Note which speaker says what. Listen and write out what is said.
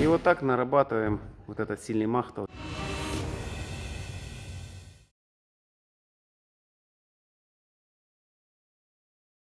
Speaker 1: И вот так нарабатываем вот этот сильный махтов.